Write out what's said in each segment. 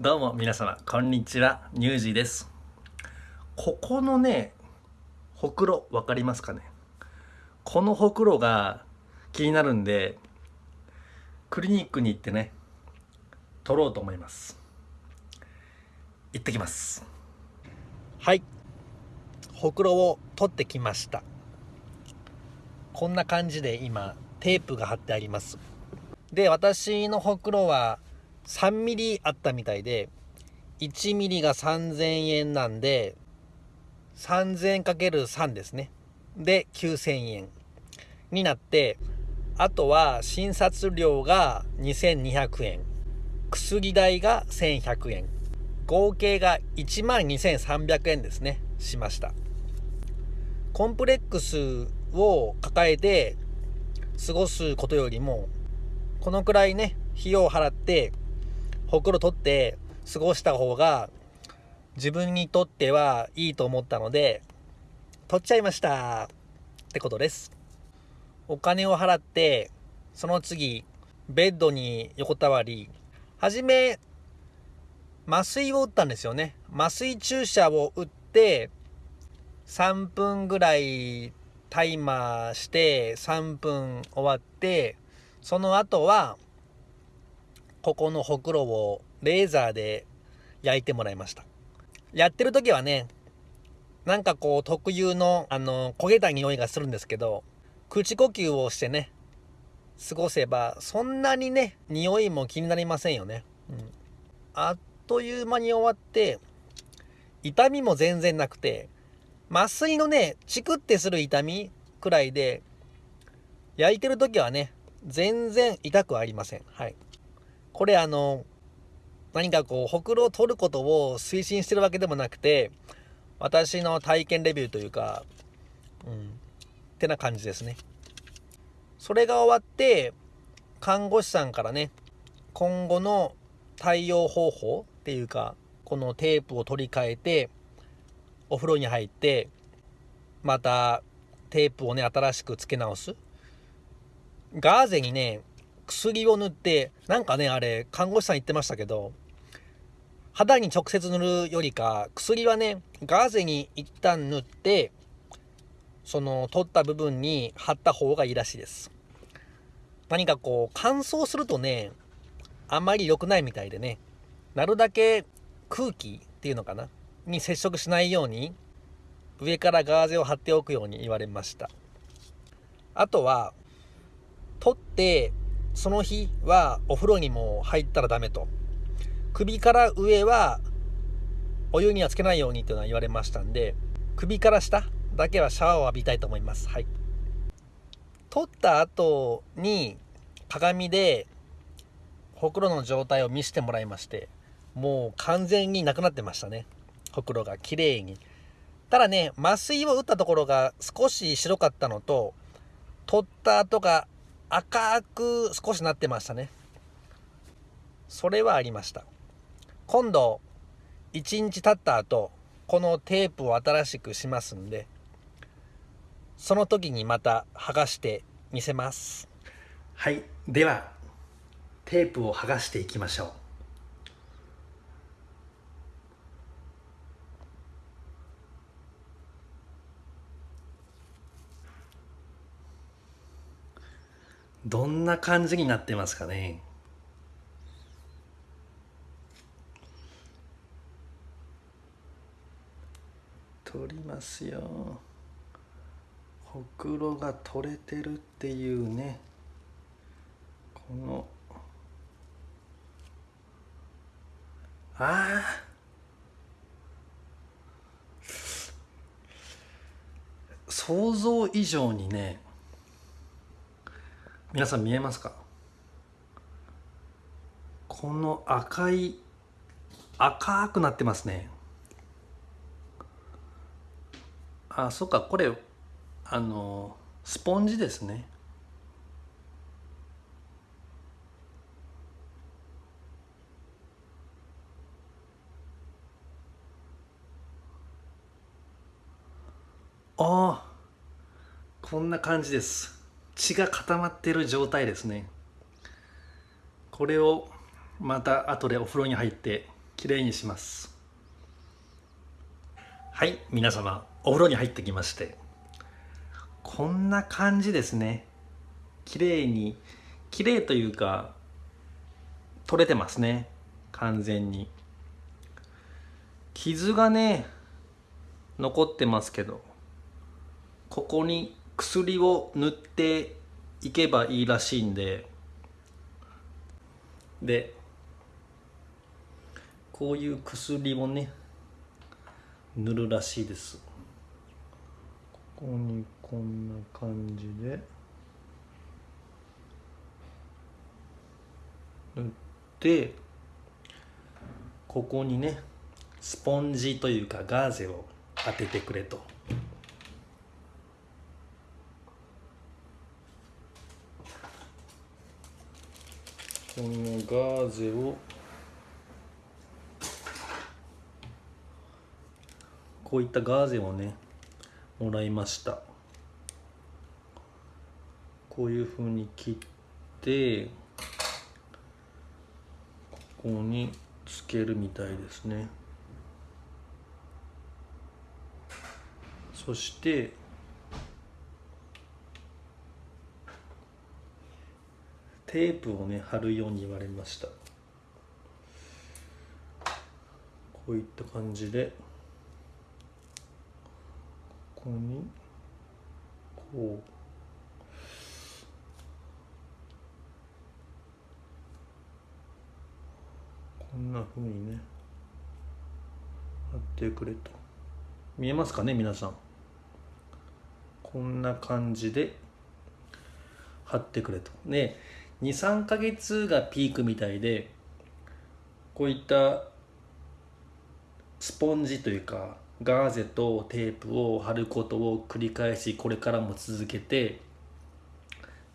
どうも皆様こんにちは。ニュージーです。ここのねほくろ分かりますかね？このほくろが気になるんでクリニックに行ってね取ろうと思います。行ってきます。はい。ほくろを取ってきました。こんな感じで今テープが貼ってあります。で私のほくろは3ミリあったみたいで1ミリが3000円なんで3000円かける3ですね。で9000円になってあとは診察料が2200円。薬代が1100円。合計が1万2300円ですね。しました。コンプレックスを抱えて過ごすことよりもこのくらいね費用を払ってほくろ取って過ごした方が自分にとってはいいと思ったので取っちゃいました。ってことです。お金を払ってその次ベッドに横たわりはじめ麻酔を打ったんですよね。麻酔注射を打って3分ぐらいタイマーして3分終わってその後はここのほくろをレーザーで焼いてもらいました。やってる時はねなんかこう特有のあの焦げた匂いがするんですけど口呼吸をしてね過ごせばそんなにね匂いも気になりませんよね、うん、あっという間に終わって痛みも全然なくて麻酔のねチクってする痛みくらいで焼いてる時はね全然痛くありません。はい。これあの何かこうほくろを取ることを推進してるわけでもなくて私の体験レビューというかうんってな感じですね。それが終わって看護師さんからね今後の対応方法っていうかこのテープを取り替えてお風呂に入ってまたテープをね新しく付け直す。ガーゼにね薬を塗ってなんかねあれ看護師さん言ってましたけど肌に直接塗るよりか薬はねガーゼに一旦塗ってその取った部分に貼った方がいいらしいです。何かこう乾燥するとねあんまり良くないみたいでね。なるだけ空気っていうのかなに接触しないように上からガーゼを貼っておくように言われました。あとは取ってその日はお風呂にも入ったらダメと。首から上はお湯にはつけないようにっていうのは言われましたんで首から下だけはシャワーを浴びたいと思います。はい。取った後に鏡でほくろの状態を見せてもらいましてもう完全になくなってましたね。ほくろが綺麗に。ただね麻酔を打ったところが少し白かったのと取った後が赤く少しなってましたね。それはありました。今度1日経った後このテープを新しくしますんでその時にまた剥がしてみせます。はい。ではテープを剥がしていきましょう。どんな感じになってますかね？取りますよ。ほくろが取れてるっていうね。この。ああ想像以上にね皆さん見えますか？この赤い赤くなってますね。あそっかこれあのスポンジですね。ああこんな感じです。血が固まってる状態ですね。これをまた後でお風呂に入ってきれいにします。はい皆様お風呂に入ってきまして。こんな感じですね。きれいにきれいというか取れてますね。完全に。傷がね残ってますけどここに薬を塗っていけばいいらしいんで。でこういう薬をね塗るらしいです。ここにこんな感じで。塗ってここにねスポンジというかガーゼを当ててくれと。このガーゼをこういったガーゼをねもらいました。こういうふうに切ってここにつけるみたいですね。そしてテープをね貼るように言われました。こういった感じでここにこう。こんなふうにね貼ってくれと。見えますかね皆さん。こんな感じで貼ってくれと。ね23ヶ月がピークみたいでこういったスポンジというかガーゼとテープを貼ることを繰り返しこれからも続けて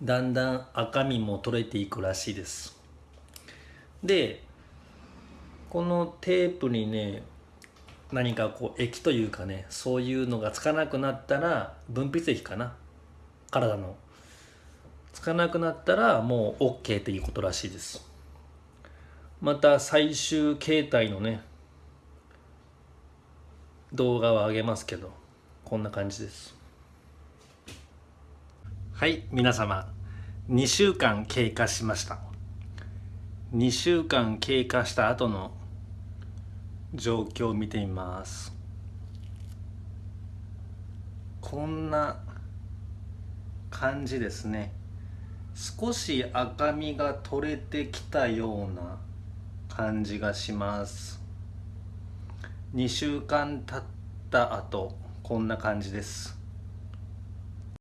だんだん赤みも取れていくらしいです。でこのテープにね何かこう液というかねそういうのがつかなくなったら分泌液かな？体のつかなくなったらもう OK ということらしいです。また最終形態のね動画を上げますけどこんな感じです。はい皆様2週間経過しました。2週間経過した後の状況を見てみます。こんな感じですね。少し赤みが取れてきたような感じがします。2週間経った後こんな感じです。